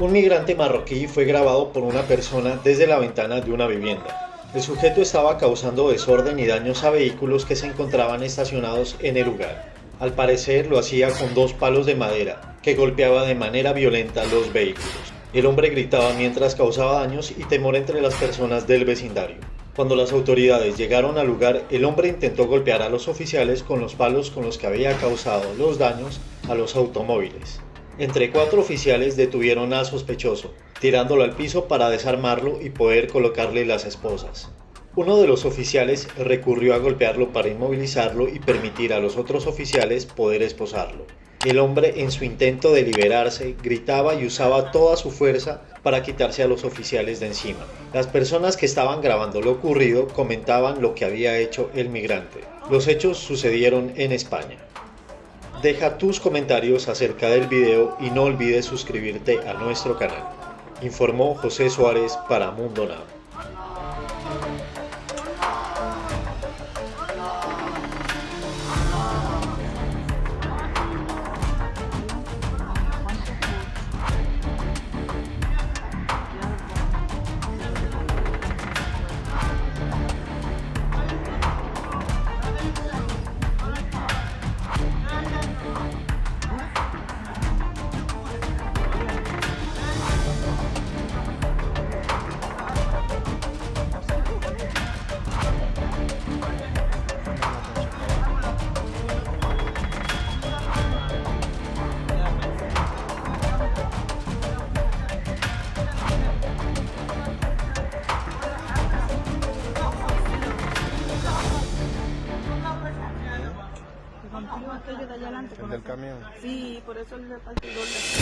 Un migrante marroquí fue grabado por una persona desde la ventana de una vivienda. El sujeto estaba causando desorden y daños a vehículos que se encontraban estacionados en el lugar. Al parecer lo hacía con dos palos de madera, que golpeaba de manera violenta los vehículos. El hombre gritaba mientras causaba daños y temor entre las personas del vecindario. Cuando las autoridades llegaron al lugar, el hombre intentó golpear a los oficiales con los palos con los que había causado los daños a los automóviles. Entre cuatro oficiales detuvieron al sospechoso, tirándolo al piso para desarmarlo y poder colocarle las esposas. Uno de los oficiales recurrió a golpearlo para inmovilizarlo y permitir a los otros oficiales poder esposarlo. El hombre en su intento de liberarse gritaba y usaba toda su fuerza para quitarse a los oficiales de encima. Las personas que estaban grabando lo ocurrido comentaban lo que había hecho el migrante. Los hechos sucedieron en España. Deja tus comentarios acerca del video y no olvides suscribirte a nuestro canal. Informó José Suárez para Mundo Now.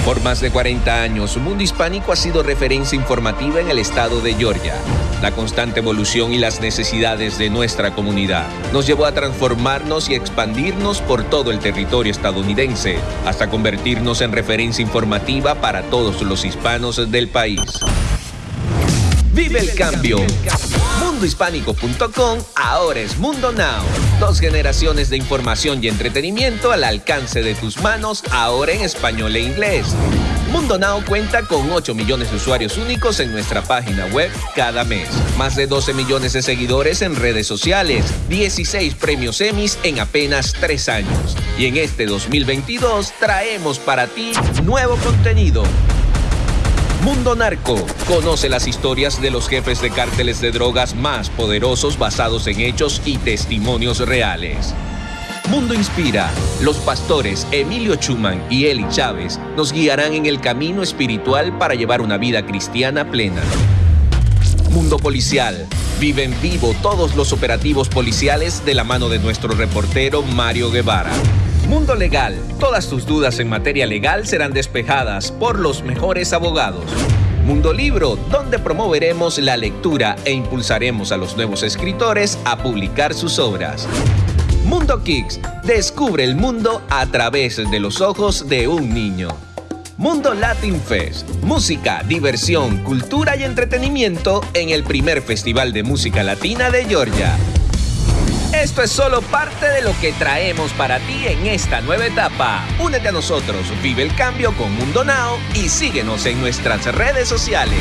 Por más de 40 años, Mundo Hispánico ha sido referencia informativa en el estado de Georgia. La constante evolución y las necesidades de nuestra comunidad nos llevó a transformarnos y expandirnos por todo el territorio estadounidense, hasta convertirnos en referencia informativa para todos los hispanos del país. ¡Vive el cambio! mundohispánico.com ahora es Mundo Now. Dos generaciones de información y entretenimiento al alcance de tus manos, ahora en español e inglés. Mundo Now cuenta con 8 millones de usuarios únicos en nuestra página web cada mes. Más de 12 millones de seguidores en redes sociales, 16 premios Emmys en apenas 3 años. Y en este 2022 traemos para ti nuevo contenido Mundo Narco. Conoce las historias de los jefes de cárteles de drogas más poderosos basados en hechos y testimonios reales. Mundo Inspira. Los pastores Emilio Chuman y Eli Chávez nos guiarán en el camino espiritual para llevar una vida cristiana plena. Mundo Policial. Viven vivo todos los operativos policiales de la mano de nuestro reportero Mario Guevara. Mundo Legal. Todas tus dudas en materia legal serán despejadas por los mejores abogados. Mundo Libro, donde promoveremos la lectura e impulsaremos a los nuevos escritores a publicar sus obras. Mundo Kicks, descubre el mundo a través de los ojos de un niño. Mundo Latin Fest, música, diversión, cultura y entretenimiento en el primer Festival de Música Latina de Georgia. Esto es solo parte de lo que traemos para ti en esta nueva etapa. Únete a nosotros, vive el cambio con Mundo Now y síguenos en nuestras redes sociales.